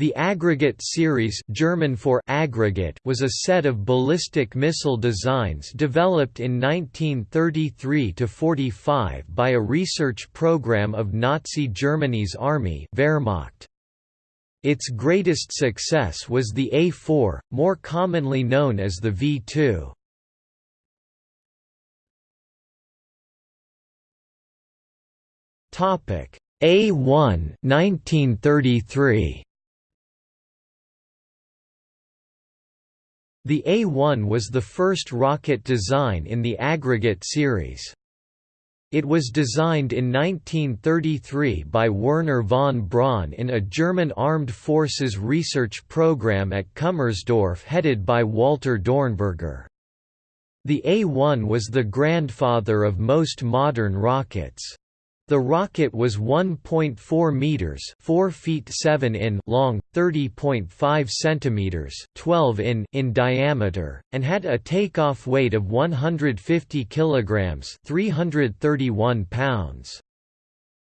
The Aggregate series German for aggregate was a set of ballistic missile designs developed in 1933–45 by a research program of Nazi Germany's army Wehrmacht. Its greatest success was the A4, more commonly known as the V2. A1 1933 The A-1 was the first rocket design in the Aggregate series. It was designed in 1933 by Wernher von Braun in a German armed forces research program at Kummersdorf headed by Walter Dornberger. The A-1 was the grandfather of most modern rockets. The rocket was 1.4 meters, 4 feet 7 in long, 30.5 centimeters, 12 in in diameter, and had a takeoff weight of 150 kilograms, 331 pounds.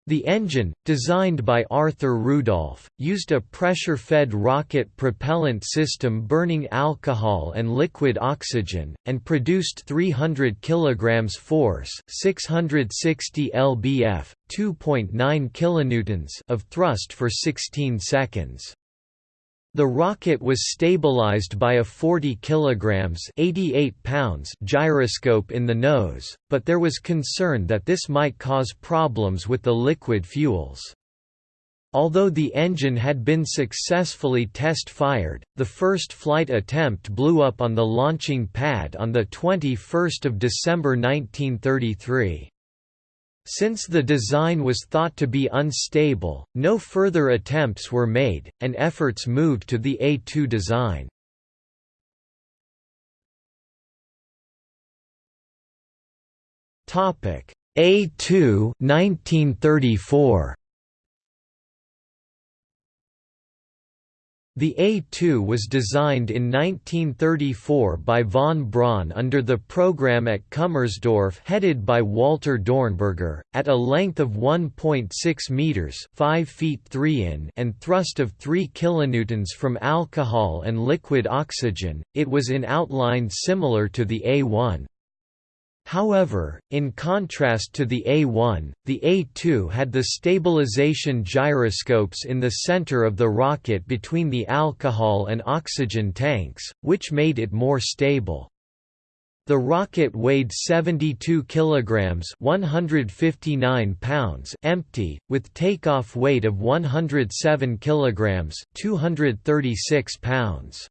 The engine, designed by Arthur Rudolph, used a pressure-fed rocket propellant system burning alcohol and liquid oxygen, and produced 300 kg force 660 lbf, 2.9 kilonewtons of thrust for 16 seconds. The rocket was stabilized by a 40 kilograms (88 pounds) gyroscope in the nose, but there was concern that this might cause problems with the liquid fuels. Although the engine had been successfully test-fired, the first flight attempt blew up on the launching pad on 21 December 1933. Since the design was thought to be unstable, no further attempts were made, and efforts moved to the A2 design. A2 1934 The A-2 was designed in 1934 by von Braun under the program at Kummersdorf headed by Walter Dornberger, at a length of 1.6 meters (5 feet 3 in) and thrust of 3 kilonewtons from alcohol and liquid oxygen. It was in outline similar to the A-1. However, in contrast to the A-1, the A-2 had the stabilization gyroscopes in the center of the rocket between the alcohol and oxygen tanks, which made it more stable. The rocket weighed 72 kilograms, 159 pounds empty, with takeoff weight of 107 kilograms, 236 pounds.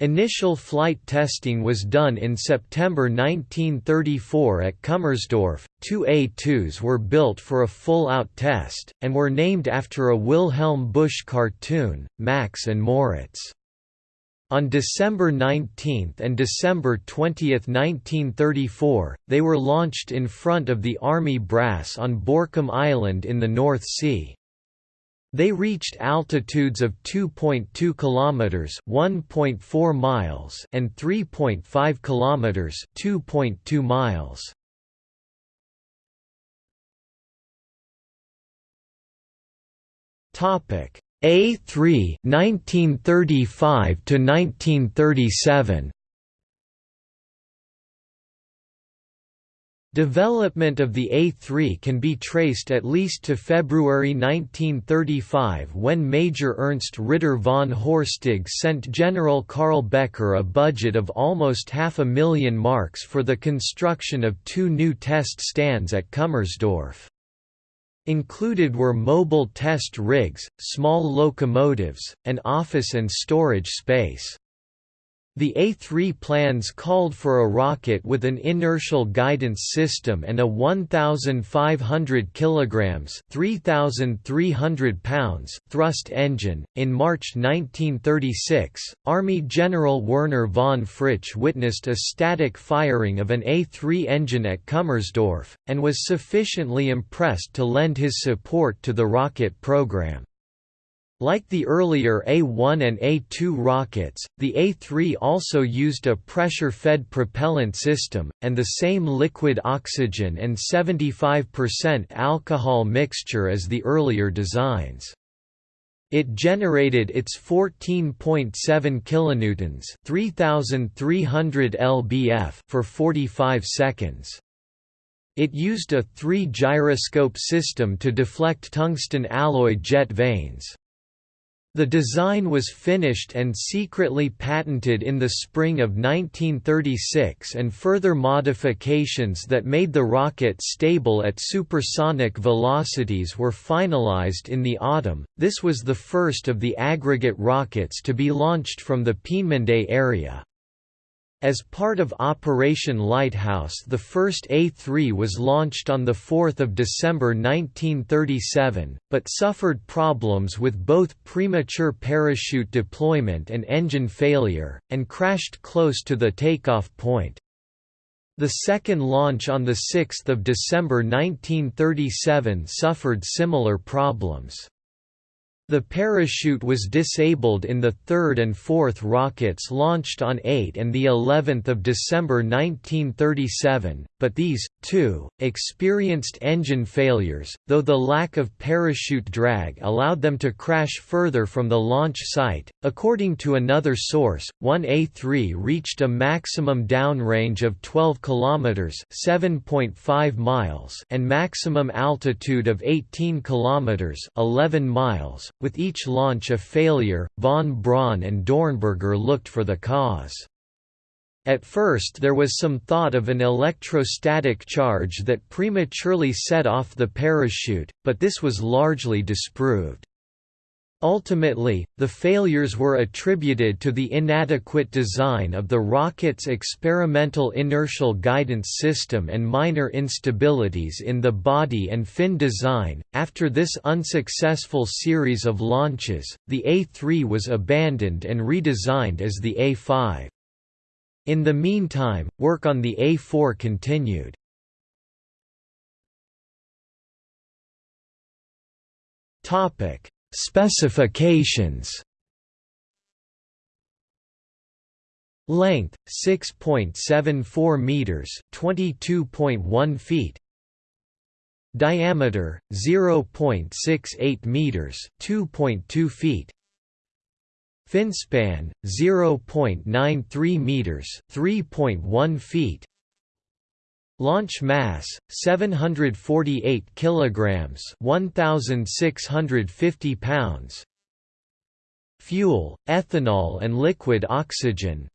Initial flight testing was done in September 1934 at Kummersdorf. Two A-2s were built for a full-out test, and were named after a Wilhelm Busch cartoon, Max and Moritz. On December 19 and December 20, 1934, they were launched in front of the Army brass on Borkum Island in the North Sea. They reached altitudes of 2.2 kilometers, 1.4 miles, and 3.5 kilometers, 2.2 miles. Topic A3 1935 to 1937 Development of the A3 can be traced at least to February 1935 when Major Ernst Ritter von Horstig sent General Karl Becker a budget of almost half a million marks for the construction of two new test stands at Kummersdorf. Included were mobile test rigs, small locomotives, and office and storage space. The A3 plans called for a rocket with an inertial guidance system and a 1,500 kilograms (3,300 pounds) thrust engine. In March 1936, Army General Werner von Fritsch witnessed a static firing of an A3 engine at Kummersdorf, and was sufficiently impressed to lend his support to the rocket program. Like the earlier A-1 and A-2 rockets, the A-3 also used a pressure-fed propellant system, and the same liquid oxygen and 75% alcohol mixture as the earlier designs. It generated its 14.7 kilonewtons, 3300 lbf for 45 seconds. It used a three-gyroscope system to deflect tungsten alloy jet vanes. The design was finished and secretly patented in the spring of 1936 and further modifications that made the rocket stable at supersonic velocities were finalized in the autumn. This was the first of the aggregate rockets to be launched from the Peenemünde area. As part of Operation Lighthouse the first A-3 was launched on 4 December 1937, but suffered problems with both premature parachute deployment and engine failure, and crashed close to the takeoff point. The second launch on 6 December 1937 suffered similar problems. The parachute was disabled in the third and fourth rockets launched on 8 and the 11th of December 1937, but these, too, experienced engine failures, though the lack of parachute drag allowed them to crash further from the launch site. According to another source, 1A3 reached a maximum downrange of 12 kilometers (7.5 miles) and maximum altitude of 18 kilometers (11 miles) with each launch a failure, von Braun and Dornberger looked for the cause. At first there was some thought of an electrostatic charge that prematurely set off the parachute, but this was largely disproved. Ultimately, the failures were attributed to the inadequate design of the rocket's experimental inertial guidance system and minor instabilities in the body and fin design. After this unsuccessful series of launches, the A3 was abandoned and redesigned as the A5. In the meantime, work on the A4 continued. Topic Specifications Length 6.74 meters, 22.1 feet. Diameter 0.68 meters, 2.2 feet. Fin span 0.93 meters, 3.1 feet. Launch mass 748 kilograms, 1650 pounds. Fuel, ethanol and liquid oxygen.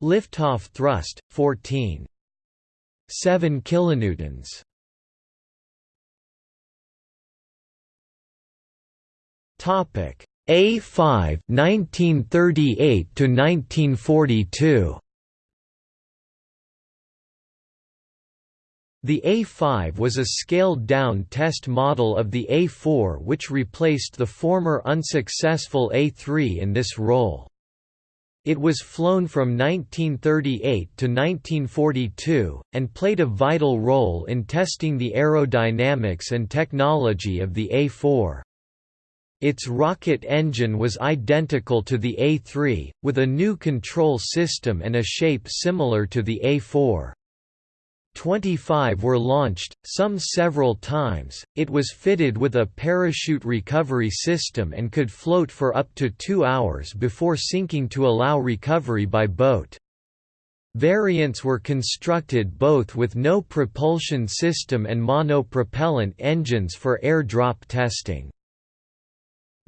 Liftoff thrust 14 7 kilonewtons. Topic A5 1938 to 1942 The A5 was a scaled-down test model of the A4 which replaced the former unsuccessful A3 in this role. It was flown from 1938 to 1942, and played a vital role in testing the aerodynamics and technology of the A4. Its rocket engine was identical to the A3, with a new control system and a shape similar to the A4. 25 were launched, some several times. It was fitted with a parachute recovery system and could float for up to two hours before sinking to allow recovery by boat. Variants were constructed both with no propulsion system and monopropellant engines for air drop testing.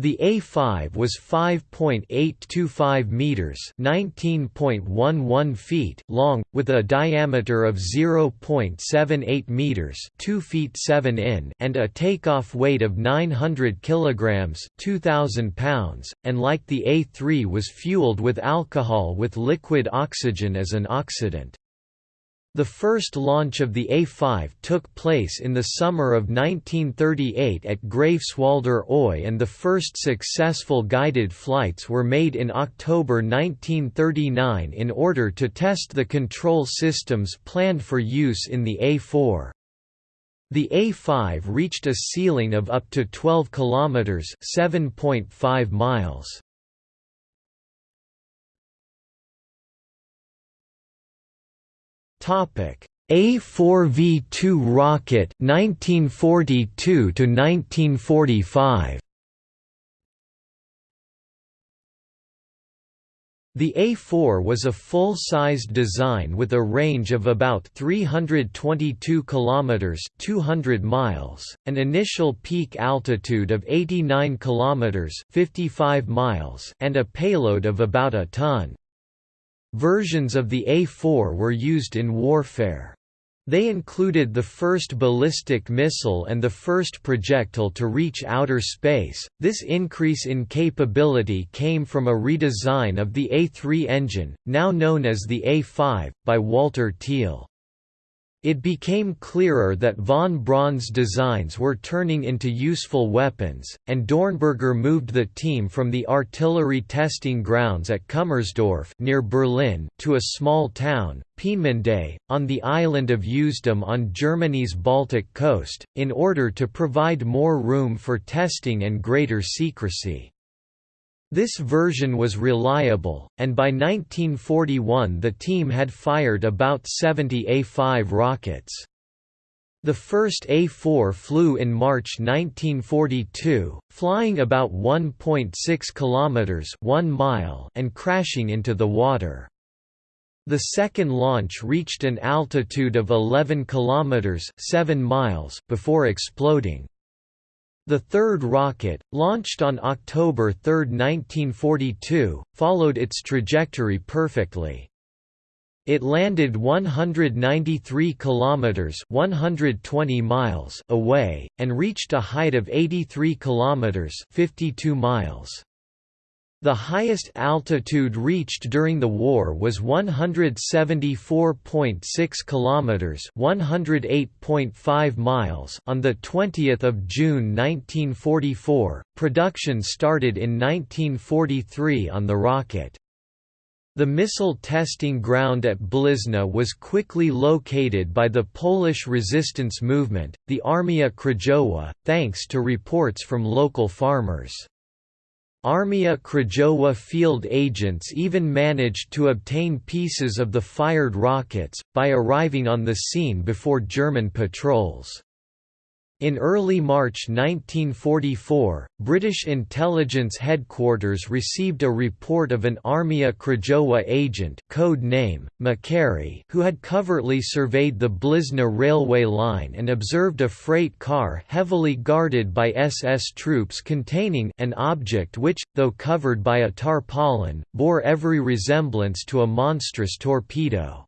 The A5 was 5.825 meters, 19.11 feet long with a diameter of 0.78 meters, 2 feet 7 in, and a takeoff weight of 900 kilograms, 2000 pounds, and like the A3 was fueled with alcohol with liquid oxygen as an oxidant. The first launch of the A5 took place in the summer of 1938 at Greifswalder Oie and the first successful guided flights were made in October 1939 in order to test the control systems planned for use in the A4. The A5 reached a ceiling of up to 12 kilometers, 7.5 miles. Topic: A4V2 rocket 1942 to 1945. The A4 was a full-sized design with a range of about 322 kilometers (200 miles), an initial peak altitude of 89 kilometers (55 miles), and a payload of about a ton. Versions of the A4 were used in warfare. They included the first ballistic missile and the first projectile to reach outer space. This increase in capability came from a redesign of the A3 engine, now known as the A5, by Walter Thiel. It became clearer that von Braun's designs were turning into useful weapons, and Dornberger moved the team from the artillery testing grounds at Kummersdorf near Berlin to a small town, Peenemünde, on the island of Usedom on Germany's Baltic coast, in order to provide more room for testing and greater secrecy. This version was reliable, and by 1941 the team had fired about 70 A-5 rockets. The first A-4 flew in March 1942, flying about 1.6 kilometers, 1 mile, and crashing into the water. The second launch reached an altitude of 11 kilometers, 7 miles before exploding. The third rocket, launched on October 3, 1942, followed its trajectory perfectly. It landed 193 kilometers (120 miles) away and reached a height of 83 kilometers (52 miles). The highest altitude reached during the war was 174.6 kilometers, 108.5 miles on the 20th of June 1944. Production started in 1943 on the rocket. The missile testing ground at Blizna was quickly located by the Polish resistance movement, the Armia Krajowa, thanks to reports from local farmers. Armia Krajowa field agents even managed to obtain pieces of the fired rockets, by arriving on the scene before German patrols. In early March 1944, British intelligence headquarters received a report of an Armia Krajowa agent code name, Makary, who had covertly surveyed the Blizna railway line and observed a freight car heavily guarded by SS troops containing an object which, though covered by a tarpaulin, bore every resemblance to a monstrous torpedo.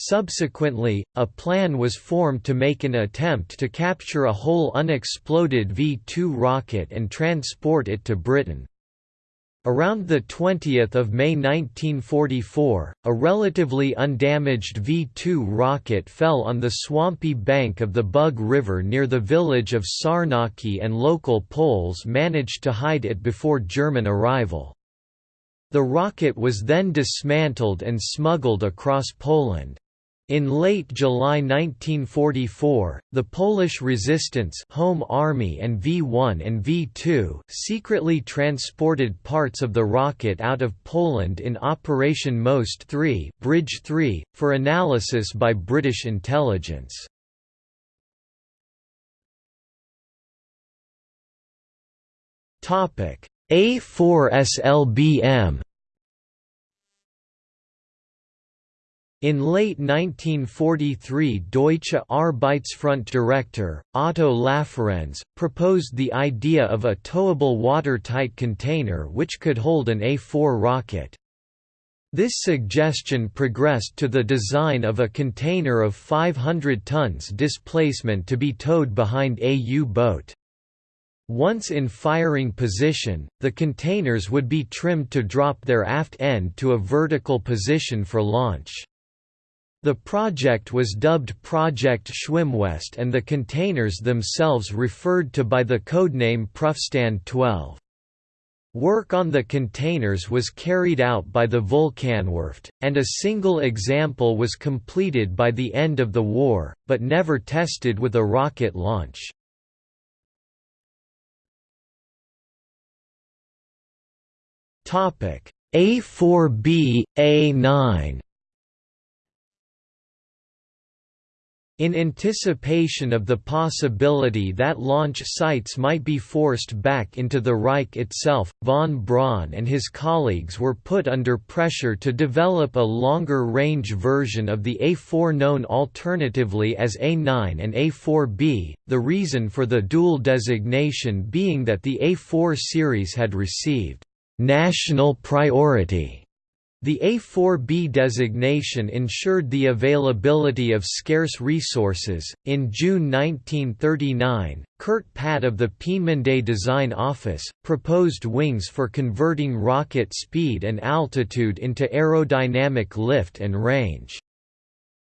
Subsequently, a plan was formed to make an attempt to capture a whole unexploded V-2 rocket and transport it to Britain. Around 20 May 1944, a relatively undamaged V-2 rocket fell on the swampy bank of the Bug River near the village of Sarnaki and local Poles managed to hide it before German arrival. The rocket was then dismantled and smuggled across Poland. In late July 1944, the Polish resistance Home Army and V-1 and V-2 secretly transported parts of the rocket out of Poland in Operation Most 3, Bridge 3 for analysis by British intelligence. A4SLBM In late 1943 Deutsche Arbeitsfront director, Otto Laferenz, proposed the idea of a towable watertight container which could hold an A-4 rocket. This suggestion progressed to the design of a container of 500 tons displacement to be towed behind a U-boat. Once in firing position, the containers would be trimmed to drop their aft end to a vertical position for launch. The project was dubbed Project Schwimmwest and the containers themselves referred to by the codename Prüfstand 12. Work on the containers was carried out by the Vulkanwerft, and a single example was completed by the end of the war, but never tested with a rocket launch. A4B, A9 In anticipation of the possibility that launch sites might be forced back into the Reich itself, von Braun and his colleagues were put under pressure to develop a longer-range version of the A4 known alternatively as A9 and A4B, the reason for the dual designation being that the A4 series had received «national priority» The A4B designation ensured the availability of scarce resources. In June 1939, Kurt Patt of the Peenemünde Design Office proposed wings for converting rocket speed and altitude into aerodynamic lift and range.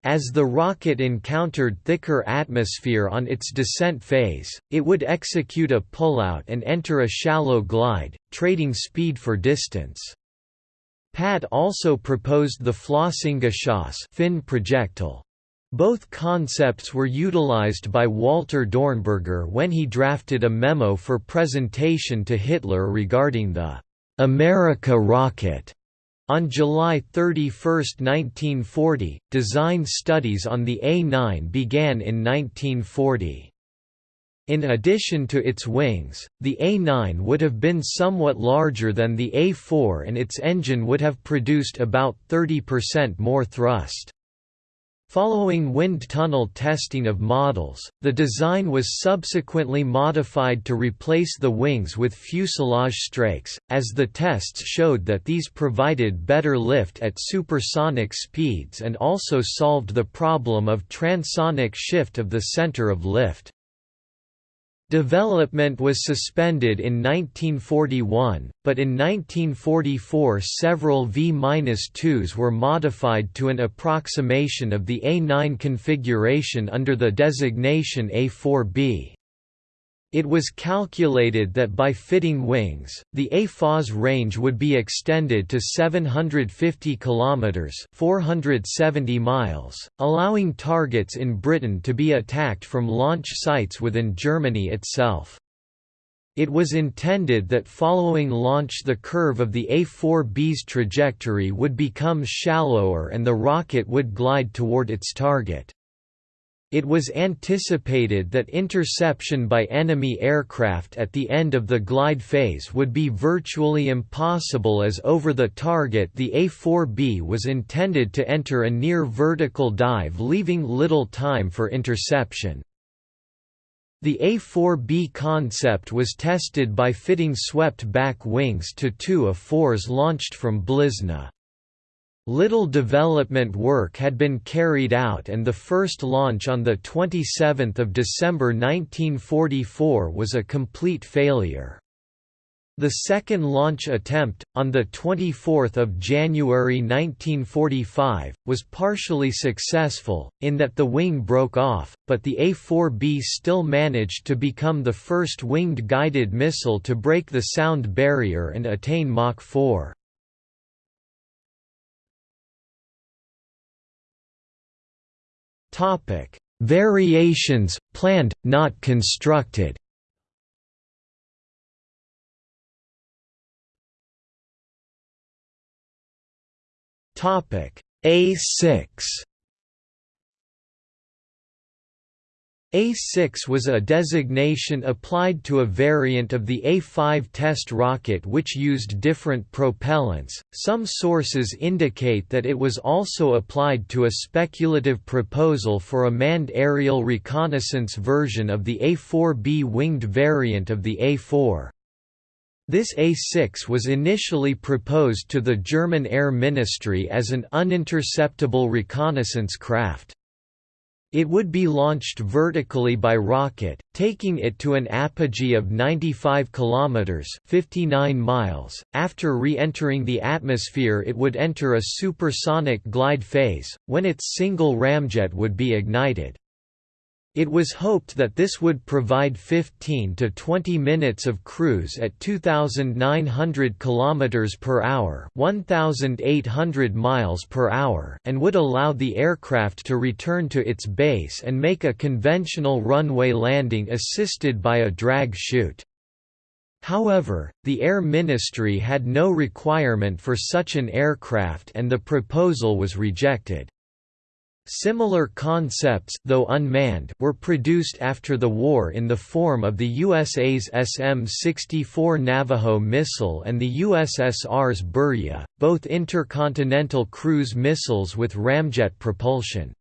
As the rocket encountered thicker atmosphere on its descent phase, it would execute a pullout and enter a shallow glide, trading speed for distance. Patt also proposed the Flossengeschoss fin projectile. Both concepts were utilized by Walter Dornberger when he drafted a memo for presentation to Hitler regarding the America rocket. On July 31, 1940, design studies on the A-9 began in 1940. In addition to its wings, the A9 would have been somewhat larger than the A4 and its engine would have produced about 30% more thrust. Following wind tunnel testing of models, the design was subsequently modified to replace the wings with fuselage strakes, as the tests showed that these provided better lift at supersonic speeds and also solved the problem of transonic shift of the center of lift. Development was suspended in 1941, but in 1944 several V-2s were modified to an approximation of the A9 configuration under the designation A4B. It was calculated that by fitting wings, the A4's range would be extended to 750 kilometers (470 miles), allowing targets in Britain to be attacked from launch sites within Germany itself. It was intended that following launch the curve of the A4B's trajectory would become shallower and the rocket would glide toward its target. It was anticipated that interception by enemy aircraft at the end of the glide phase would be virtually impossible as over the target the A-4B was intended to enter a near vertical dive leaving little time for interception. The A-4B concept was tested by fitting swept-back wings to two A-4s launched from Blizna. Little development work had been carried out and the first launch on 27 December 1944 was a complete failure. The second launch attempt, on 24 January 1945, was partially successful, in that the wing broke off, but the A-4B still managed to become the first winged guided missile to break the sound barrier and attain Mach 4. Topic: Variations planned, not constructed. Topic: A6 A6 was a designation applied to a variant of the A5 test rocket which used different propellants. Some sources indicate that it was also applied to a speculative proposal for a manned aerial reconnaissance version of the A4B winged variant of the A4. This A6 was initially proposed to the German Air Ministry as an uninterceptable reconnaissance craft. It would be launched vertically by rocket, taking it to an apogee of 95 kilometers (59 miles). After re-entering the atmosphere, it would enter a supersonic glide phase, when its single ramjet would be ignited. It was hoped that this would provide 15 to 20 minutes of cruise at 2900 km per hour, 1800 miles per hour, and would allow the aircraft to return to its base and make a conventional runway landing assisted by a drag chute. However, the Air Ministry had no requirement for such an aircraft and the proposal was rejected. Similar concepts though unmanned were produced after the war in the form of the USA's SM-64 Navajo missile and the USSR's Burya, both intercontinental cruise missiles with ramjet propulsion.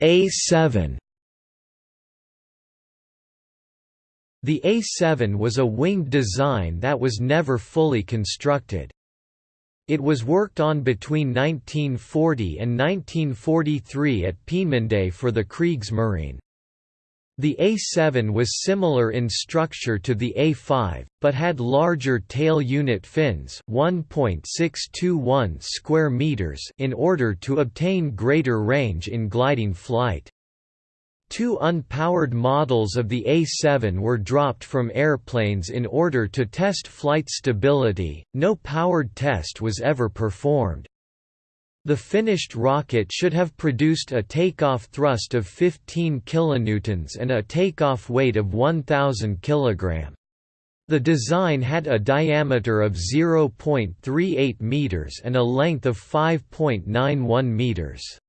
A-7 The A-7 was a winged design that was never fully constructed. It was worked on between 1940 and 1943 at Peenemünde for the Kriegsmarine. The A-7 was similar in structure to the A-5, but had larger tail unit fins 1.621 square meters in order to obtain greater range in gliding flight. Two unpowered models of the A-7 were dropped from airplanes in order to test flight stability, no powered test was ever performed. The finished rocket should have produced a takeoff thrust of 15 kilonewtons and a takeoff weight of 1000 kg. The design had a diameter of 0.38 meters and a length of 5.91 meters.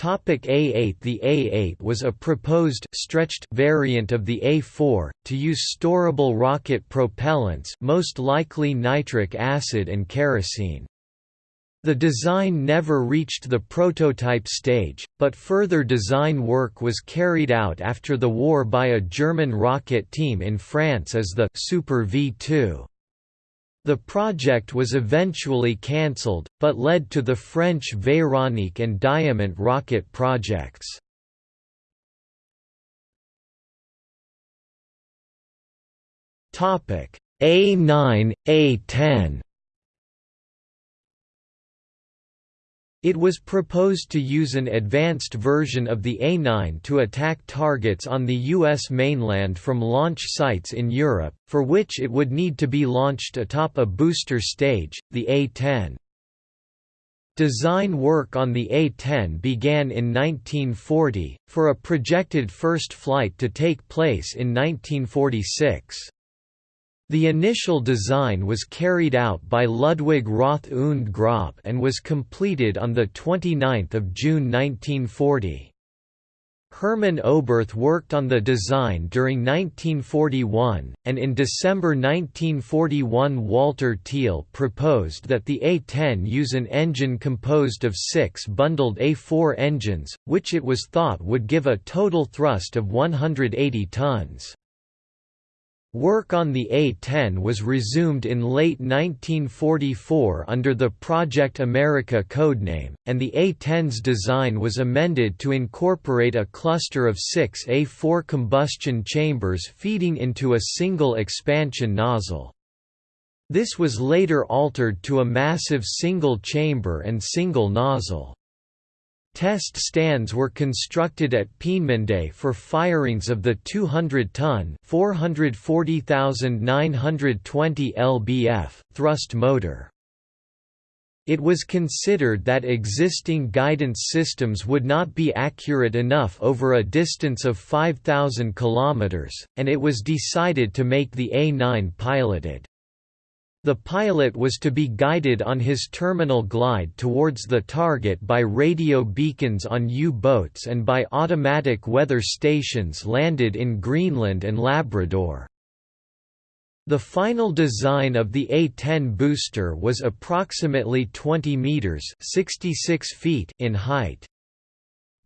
A8 The A8 was a proposed stretched variant of the A4, to use storable rocket propellants most likely nitric acid and kerosene. The design never reached the prototype stage, but further design work was carried out after the war by a German rocket team in France as the Super V2. The project was eventually cancelled, but led to the French Véronique and Diamant rocket projects. A9, A10 It was proposed to use an advanced version of the A9 to attack targets on the U.S. mainland from launch sites in Europe, for which it would need to be launched atop a booster stage, the A-10. Design work on the A-10 began in 1940, for a projected first flight to take place in 1946. The initial design was carried out by Ludwig Roth und Grob and was completed on 29 June 1940. Hermann Oberth worked on the design during 1941, and in December 1941 Walter Thiel proposed that the A-10 use an engine composed of six bundled A4 engines, which it was thought would give a total thrust of 180 tons. Work on the A-10 was resumed in late 1944 under the Project America codename, and the A-10's design was amended to incorporate a cluster of six A-4 combustion chambers feeding into a single expansion nozzle. This was later altered to a massive single chamber and single nozzle. Test stands were constructed at Peenemünde for firings of the 200-ton (440,920 lbf) thrust motor. It was considered that existing guidance systems would not be accurate enough over a distance of 5,000 km, and it was decided to make the A9 piloted. The pilot was to be guided on his terminal glide towards the target by radio beacons on U-boats and by automatic weather stations landed in Greenland and Labrador. The final design of the A-10 booster was approximately 20 meters (66 feet) in height.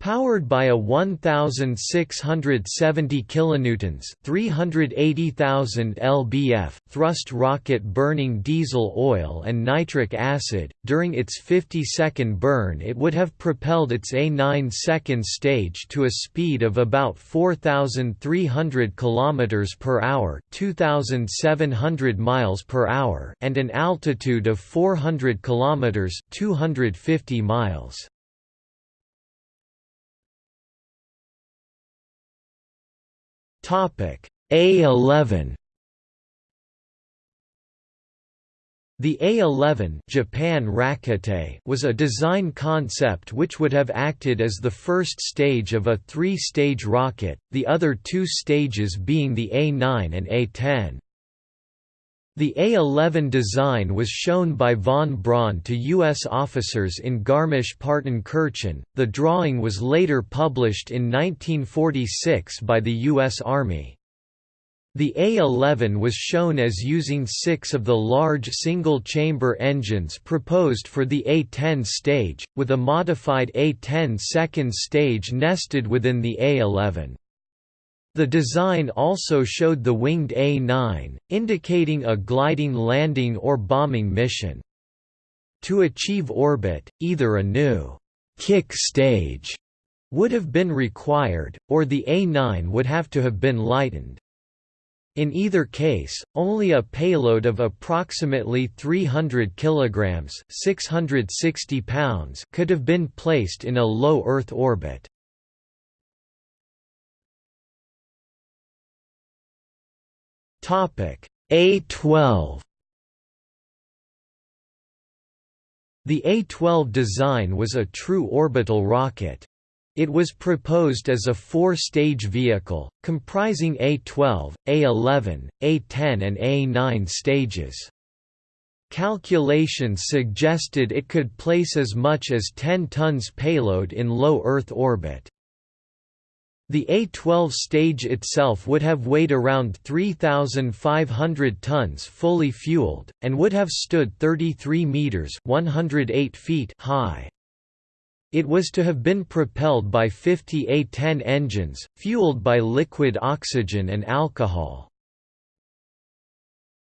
Powered by a 1670 kilonewtons, 380,000 lbf thrust rocket burning diesel oil and nitric acid, during its 50-second burn it would have propelled its A9 second stage to a speed of about 4300 km per hour, 2700 miles per hour, and an altitude of 400 km, 250 miles. Topic A11 The A11 Japan Rakete was a design concept which would have acted as the first stage of a three-stage rocket, the other two stages being the A9 and A10. The A-11 design was shown by von Braun to U.S. officers in Garmisch-Partenkirchen. The drawing was later published in 1946 by the U.S. Army. The A-11 was shown as using six of the large single-chamber engines proposed for the A-10 stage, with a modified A-10 second stage nested within the A-11. The design also showed the winged A-9, indicating a gliding landing or bombing mission. To achieve orbit, either a new «kick stage» would have been required, or the A-9 would have to have been lightened. In either case, only a payload of approximately 300 kilograms (660 pounds) could have been placed in a low Earth orbit. Topic A12 The A-12 design was a true orbital rocket. It was proposed as a four-stage vehicle, comprising A-12, A-11, A-10 and A-9 stages. Calculations suggested it could place as much as 10 tons payload in low Earth orbit. The A-12 stage itself would have weighed around 3,500 tons fully fueled, and would have stood 33 metres 108 feet high. It was to have been propelled by 50 A-10 engines, fueled by liquid oxygen and alcohol.